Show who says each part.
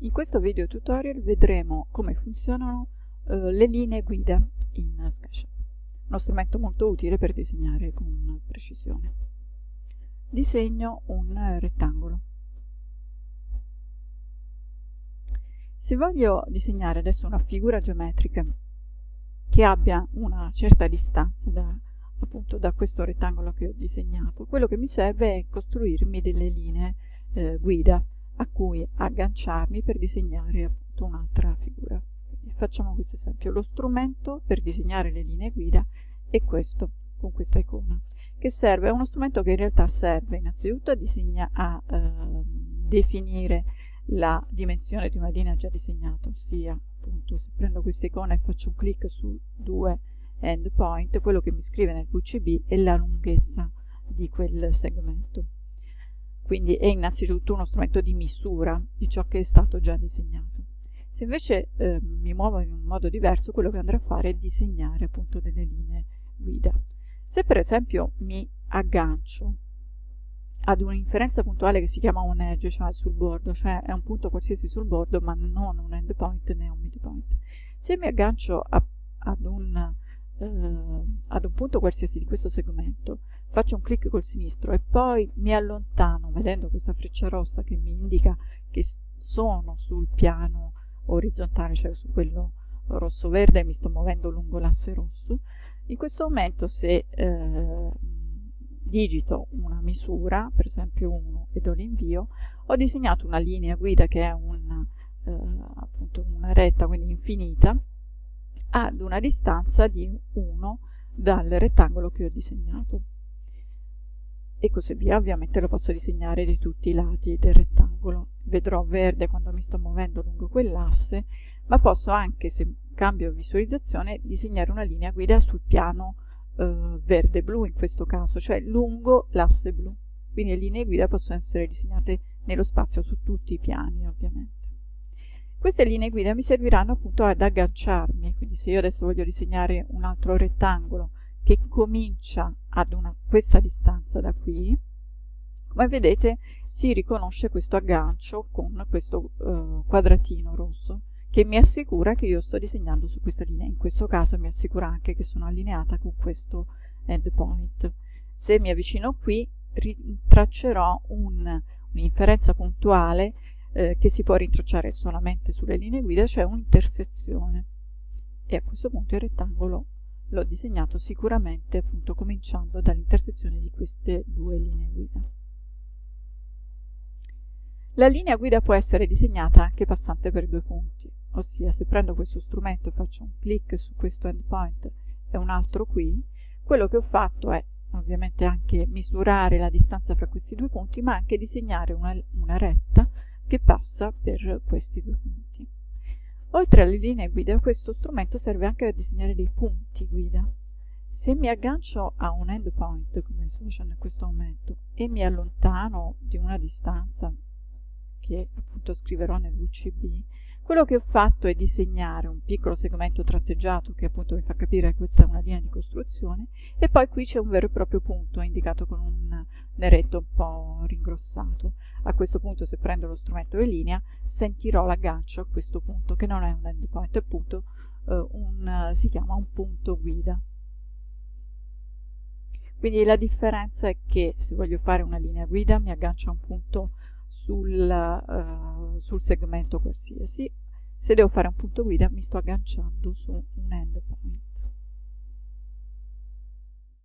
Speaker 1: In questo video tutorial vedremo come funzionano eh, le linee guida in SketchUp, uno strumento molto utile per disegnare con precisione. Disegno un rettangolo. Se voglio disegnare adesso una figura geometrica che abbia una certa distanza da, appunto, da questo rettangolo che ho disegnato, quello che mi serve è costruirmi delle linee eh, guida a cui agganciarmi per disegnare appunto un'altra figura. Quindi facciamo questo esempio. Lo strumento per disegnare le linee guida è questo, con questa icona, che serve, è uno strumento che in realtà serve innanzitutto a, disegna, a eh, definire la dimensione di una linea già disegnata, ossia appunto se prendo questa icona e faccio un clic su due endpoint, quello che mi scrive nel VCB è la lunghezza di quel segmento. Quindi è innanzitutto uno strumento di misura di ciò che è stato già disegnato. Se invece eh, mi muovo in un modo diverso, quello che andrò a fare è disegnare appunto delle linee guida. Se per esempio mi aggancio ad un'inferenza puntuale che si chiama un edge, cioè sul bordo, cioè è un punto qualsiasi sul bordo, ma non un endpoint né un midpoint. Se mi aggancio a, ad, un, eh, ad un punto qualsiasi di questo segmento, faccio un clic col sinistro e poi mi allontano, vedendo questa freccia rossa che mi indica che sono sul piano orizzontale, cioè su quello rosso-verde, e mi sto muovendo lungo l'asse rosso, in questo momento se eh, digito una misura, per esempio 1, e do l'invio, ho disegnato una linea guida che è un, eh, appunto una retta, quindi infinita, ad una distanza di 1 dal rettangolo che ho disegnato. E così via, ovviamente lo posso disegnare di tutti i lati del rettangolo. Vedrò verde quando mi sto muovendo lungo quell'asse, ma posso anche, se cambio visualizzazione, disegnare una linea guida sul piano eh, verde-blu in questo caso, cioè lungo l'asse blu. Quindi le linee guida possono essere disegnate nello spazio su tutti i piani, ovviamente. Queste linee guida mi serviranno appunto ad agganciarmi, quindi se io adesso voglio disegnare un altro rettangolo che comincia ad una, questa distanza da qui, come vedete si riconosce questo aggancio con questo uh, quadratino rosso che mi assicura che io sto disegnando su questa linea. In questo caso mi assicura anche che sono allineata con questo endpoint. Se mi avvicino qui, traccerò un'inferenza un puntuale eh, che si può rintracciare solamente sulle linee guida, cioè un'intersezione. E a questo punto il rettangolo l'ho disegnato sicuramente appunto cominciando dall'intersezione di queste due linee guida. La linea guida può essere disegnata anche passante per due punti ossia se prendo questo strumento e faccio un clic su questo endpoint e un altro qui, quello che ho fatto è ovviamente anche misurare la distanza fra questi due punti, ma anche disegnare una, una retta che passa per questi due punti. Oltre alle linee guida, questo strumento serve anche a disegnare dei punti guida. Se mi aggancio a un endpoint, come sto facendo in questo momento, e mi allontano di una distanza che appunto scriverò nel VCB, quello che ho fatto è disegnare un piccolo segmento tratteggiato che appunto mi fa capire che questa è una linea di costruzione e poi qui c'è un vero e proprio punto indicato con un neretto un po' ringrossato. A questo punto se prendo lo strumento e linea sentirò l'aggancio a questo punto che non è un endpoint, è appunto eh, un, si chiama un punto guida. Quindi la differenza è che se voglio fare una linea guida mi aggancio a un punto sul, uh, sul segmento qualsiasi. Se devo fare un punto guida mi sto agganciando su un endpoint.